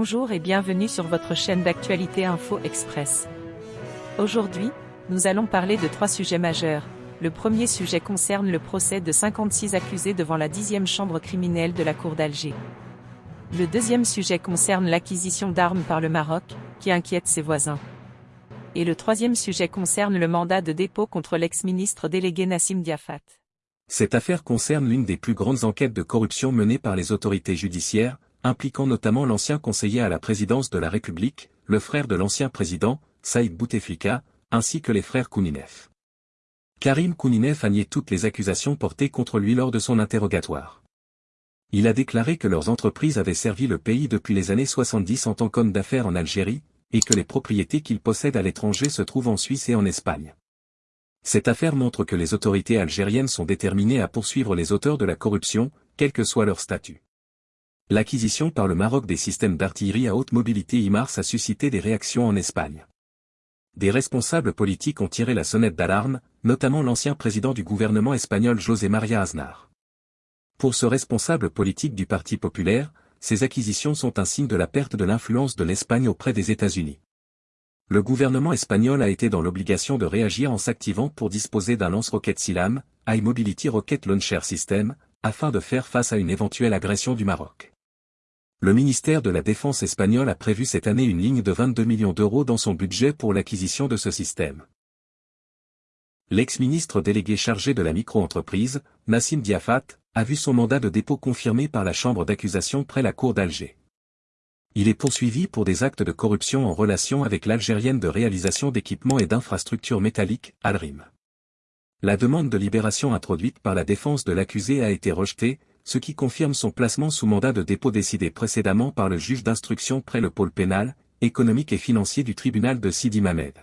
Bonjour et bienvenue sur votre chaîne d'actualité Info Express. Aujourd'hui, nous allons parler de trois sujets majeurs. Le premier sujet concerne le procès de 56 accusés devant la 10e chambre criminelle de la Cour d'Alger. Le deuxième sujet concerne l'acquisition d'armes par le Maroc, qui inquiète ses voisins. Et le troisième sujet concerne le mandat de dépôt contre l'ex-ministre délégué Nassim Diafat. Cette affaire concerne l'une des plus grandes enquêtes de corruption menées par les autorités judiciaires, impliquant notamment l'ancien conseiller à la présidence de la République, le frère de l'ancien président, Saïd Bouteflika, ainsi que les frères Kouninef. Karim Kouninef a nié toutes les accusations portées contre lui lors de son interrogatoire. Il a déclaré que leurs entreprises avaient servi le pays depuis les années 70 en tant qu'homme d'affaires en Algérie, et que les propriétés qu'il possède à l'étranger se trouvent en Suisse et en Espagne. Cette affaire montre que les autorités algériennes sont déterminées à poursuivre les auteurs de la corruption, quel que soit leur statut. L'acquisition par le Maroc des systèmes d'artillerie à haute mobilité IMARS a suscité des réactions en Espagne. Des responsables politiques ont tiré la sonnette d'alarme, notamment l'ancien président du gouvernement espagnol José María Aznar. Pour ce responsable politique du Parti populaire, ces acquisitions sont un signe de la perte de l'influence de l'Espagne auprès des États-Unis. Le gouvernement espagnol a été dans l'obligation de réagir en s'activant pour disposer d'un lance-roquette SILAM, High Mobility Rocket Launcher System, afin de faire face à une éventuelle agression du Maroc. Le ministère de la Défense espagnol a prévu cette année une ligne de 22 millions d'euros dans son budget pour l'acquisition de ce système. L'ex-ministre délégué chargé de la micro-entreprise, Nassim Diafat, a vu son mandat de dépôt confirmé par la chambre d'accusation près la cour d'Alger. Il est poursuivi pour des actes de corruption en relation avec l'Algérienne de réalisation d'équipements et d'infrastructures métalliques, Alrim. La demande de libération introduite par la défense de l'accusé a été rejetée, ce qui confirme son placement sous mandat de dépôt décidé précédemment par le juge d'instruction près le pôle pénal, économique et financier du tribunal de Sidi Mamed.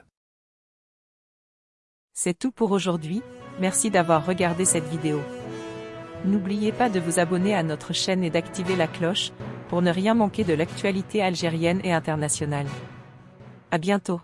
C'est tout pour aujourd'hui, merci d'avoir regardé cette vidéo. N'oubliez pas de vous abonner à notre chaîne et d'activer la cloche, pour ne rien manquer de l'actualité algérienne et internationale. À bientôt.